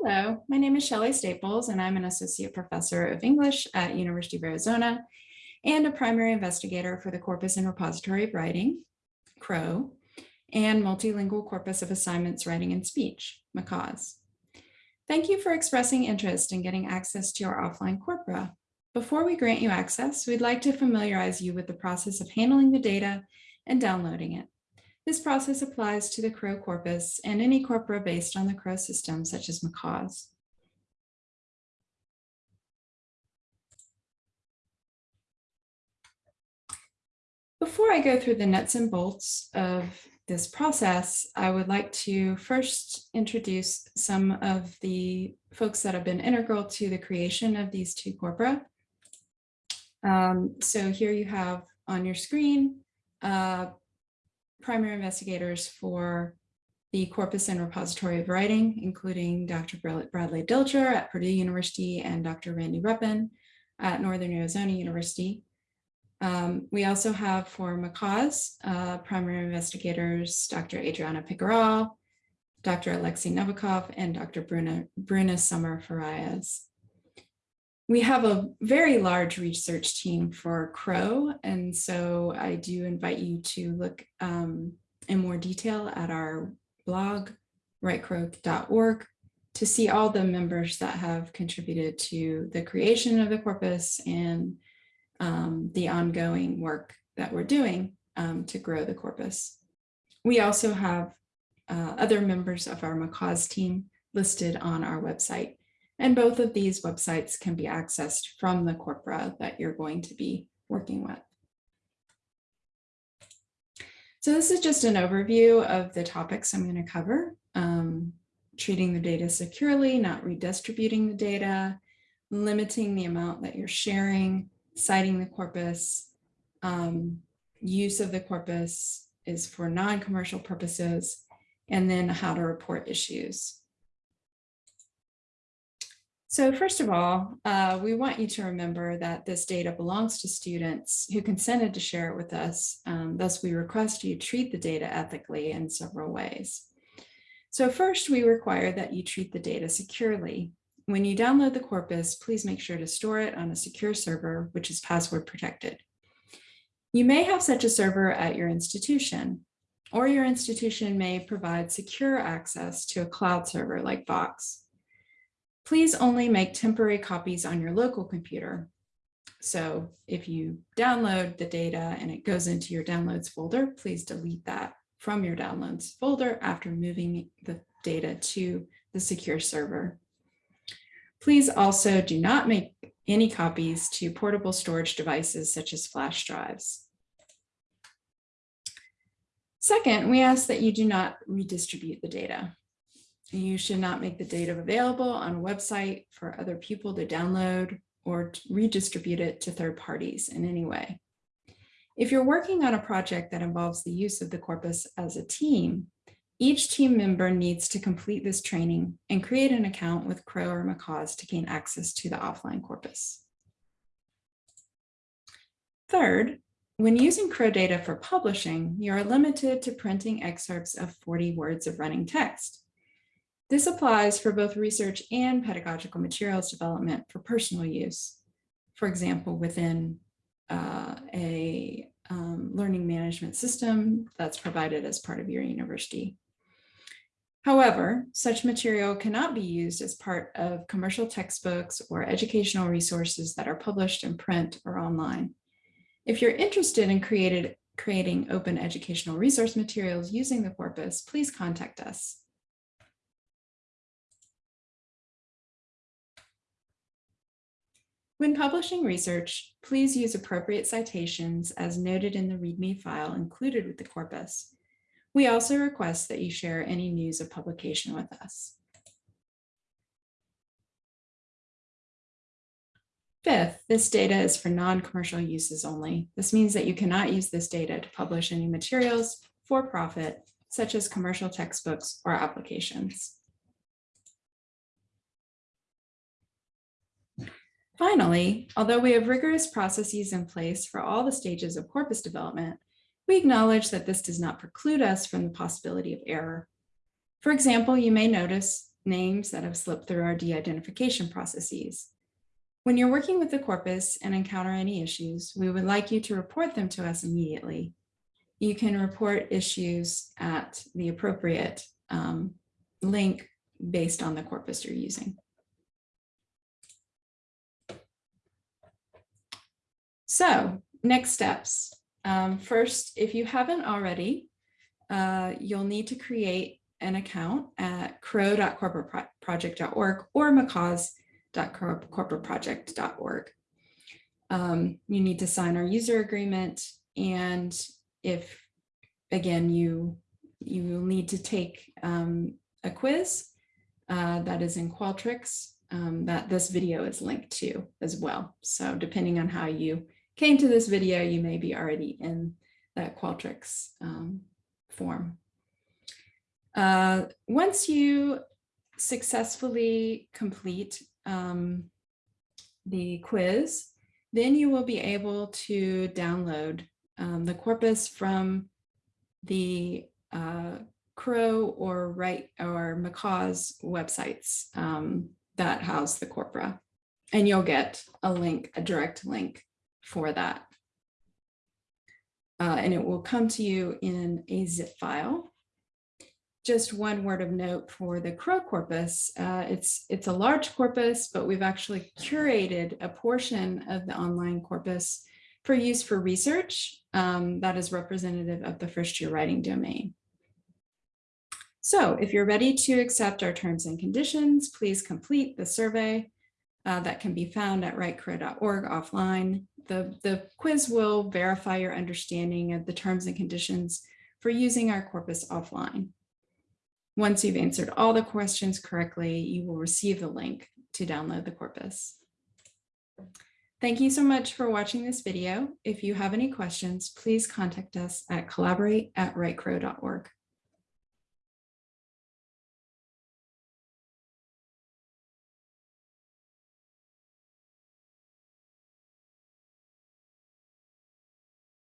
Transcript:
Hello, my name is Shelley Staples and I'm an associate professor of English at University of Arizona and a primary investigator for the Corpus and Repository of Writing, CROW, and Multilingual Corpus of Assignments Writing and Speech, MACAWS. Thank you for expressing interest in getting access to our offline corpora. Before we grant you access, we'd like to familiarize you with the process of handling the data and downloading it. This process applies to the CROW corpus and any corpora based on the CROW system, such as MACAWS. Before I go through the nuts and bolts of this process, I would like to first introduce some of the folks that have been integral to the creation of these two corpora. Um, so here you have on your screen uh, primary investigators for the Corpus and Repository of Writing, including Dr. Bradley Dilger at Purdue University and Dr. Randi Reppen at Northern Arizona University. Um, we also have for MACAWS, uh, primary investigators, Dr. Adriana Picoral, Dr. Alexei Novikov, and Dr. Bruna, Bruna Sommer Farias. We have a very large research team for CROW, and so I do invite you to look um, in more detail at our blog, writecrow.org, to see all the members that have contributed to the creation of the corpus and um, the ongoing work that we're doing um, to grow the corpus. We also have uh, other members of our MACAWS team listed on our website. And both of these websites can be accessed from the corpora that you're going to be working with. So this is just an overview of the topics I'm going to cover. Um, treating the data securely, not redistributing the data, limiting the amount that you're sharing, citing the corpus, um, use of the corpus is for non-commercial purposes, and then how to report issues. So first of all, uh, we want you to remember that this data belongs to students who consented to share it with us. Um, thus, we request you treat the data ethically in several ways. So first, we require that you treat the data securely. When you download the corpus, please make sure to store it on a secure server, which is password protected. You may have such a server at your institution, or your institution may provide secure access to a cloud server like Box. Please only make temporary copies on your local computer. So if you download the data and it goes into your downloads folder, please delete that from your downloads folder after moving the data to the secure server. Please also do not make any copies to portable storage devices such as flash drives. Second, we ask that you do not redistribute the data. You should not make the data available on a website for other people to download or to redistribute it to third parties in any way. If you're working on a project that involves the use of the corpus as a team, each team member needs to complete this training and create an account with CROW or MACAWS to gain access to the offline corpus. Third, when using CROW data for publishing, you are limited to printing excerpts of 40 words of running text. This applies for both research and pedagogical materials development for personal use. For example, within uh, a um, learning management system that's provided as part of your university. However, such material cannot be used as part of commercial textbooks or educational resources that are published in print or online. If you're interested in created, creating open educational resource materials using the corpus, please contact us. When publishing research, please use appropriate citations as noted in the README file included with the corpus. We also request that you share any news of publication with us. Fifth, this data is for non-commercial uses only. This means that you cannot use this data to publish any materials for profit, such as commercial textbooks or applications. Finally, although we have rigorous processes in place for all the stages of corpus development, we acknowledge that this does not preclude us from the possibility of error. For example, you may notice names that have slipped through our de-identification processes. When you're working with the corpus and encounter any issues, we would like you to report them to us immediately. You can report issues at the appropriate um, link based on the corpus you're using. So next steps. Um, first, if you haven't already, uh, you'll need to create an account at crow.corpusproject.org or macaws.corpusproject.org. Um, you need to sign our user agreement and if, again, you, you will need to take um, a quiz uh, that is in Qualtrics um, that this video is linked to as well. So depending on how you came to this video, you may be already in that Qualtrics um, form. Uh, once you successfully complete um, the quiz, then you will be able to download um, the corpus from the uh, Crow or Wright or Macaw's websites um, that house the corpora. And you'll get a link, a direct link for that. Uh, and it will come to you in a zip file. Just one word of note for the Crow corpus. Uh, it's, it's a large corpus, but we've actually curated a portion of the online corpus for use for research um, that is representative of the first year writing domain. So if you're ready to accept our terms and conditions, please complete the survey uh, that can be found at writecrow.org offline. The, the quiz will verify your understanding of the terms and conditions for using our corpus offline. Once you've answered all the questions correctly, you will receive the link to download the corpus. Thank you so much for watching this video. If you have any questions, please contact us at collaborate at writecrow.org.